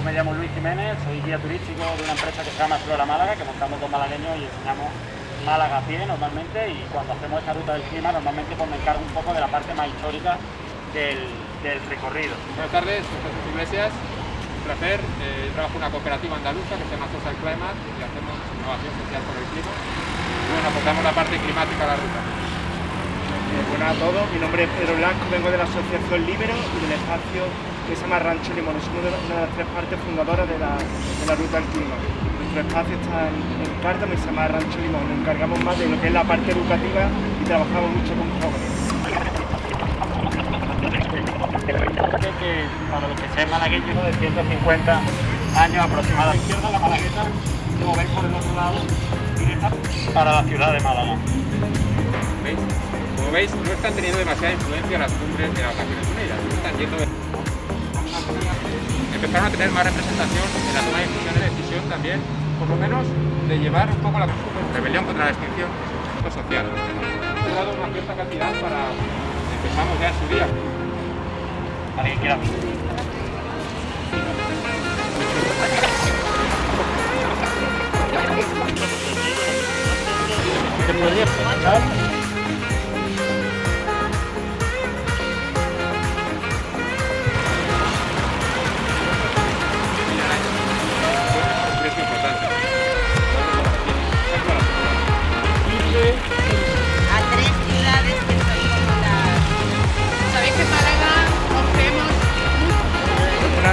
Yo me llamo Luis Jiménez, soy guía turístico de una empresa que se llama Explora Málaga, que montamos dos malagueños y enseñamos Málaga a pie normalmente y cuando hacemos esta ruta del clima normalmente pues me encargo un poco de la parte más histórica del, recorrido. Buenas tardes, soy Jesús Iglesias, un placer. Eh, trabajo en una cooperativa andaluza que se llama Social Climate y hacemos innovación social con el clima. Y bueno, aportamos la parte climática a la ruta. Eh, buenas a todos, mi nombre es Pedro Blanco, vengo de la Asociación Libero y del espacio que se llama Rancho Limón. Somos una de las tres partes fundadoras de la, de la Ruta del Clima. Nuestro espacio está en, en Cártamo y se llama Rancho Limón. Nos encargamos más de lo que es la parte educativa y trabajamos mucho con jóvenes. Que para los que sean malagueños de 150 años aproximadamente. A la izquierda la malagueta, como veis por el otro lado, directa para la ciudad de Málaga. ¿Veis? Como veis, no están teniendo demasiada influencia las cumbres de las Naciones Unidas. Están yendo de... Empezaron a tener más representación en la toma de decisiones de decisión también, por lo menos de llevar un poco la rebelión contra la extinción social. He dado una cierta cantidad para empezamos ya en su día. ¿Alguien quiera?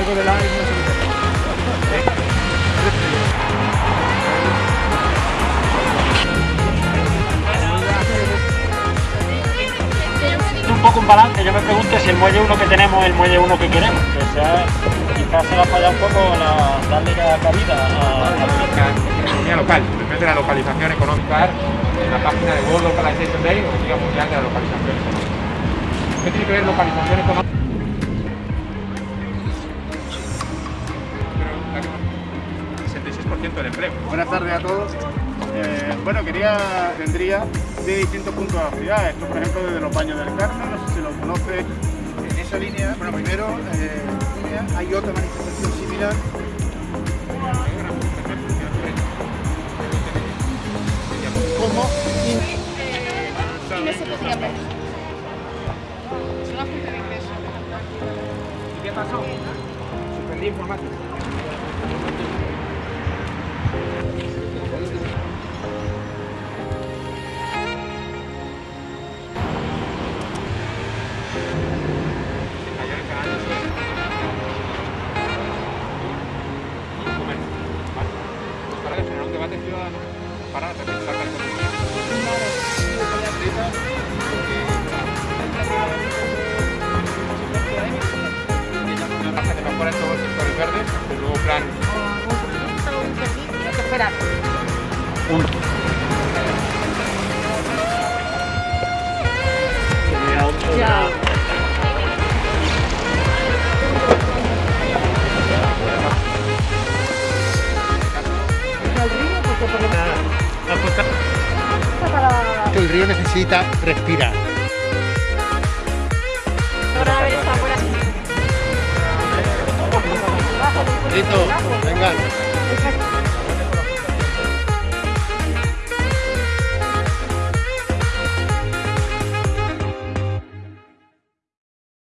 Con algo de la un poco un balance, yo me pregunto si el muelle 1 que tenemos es el muelle 1 que queremos, que sea, quizás se le ha fallado un poco la, darle la cabida a, La economía local, simplemente la localización económica en la página de World Localization Day o Día Mundial de la Localización Económica. ¿Qué tiene que ver localización económica? 66% del empleo. Buenas tardes a todos. Eh, bueno, quería, tendría de distintos puntos de la ciudad. Esto, por ejemplo, desde los baños del Carmen, no sé si lo conoce. En esa línea, bueno, primero, eh, hay otra manifestación similar. ¿Cómo? y no se podría ver. Es una fuente de ingreso. ¿Y qué pasó? Suspendí informática. Pues para generar un debate ciudadano para Ya. El río necesita respirar. Listo, venga.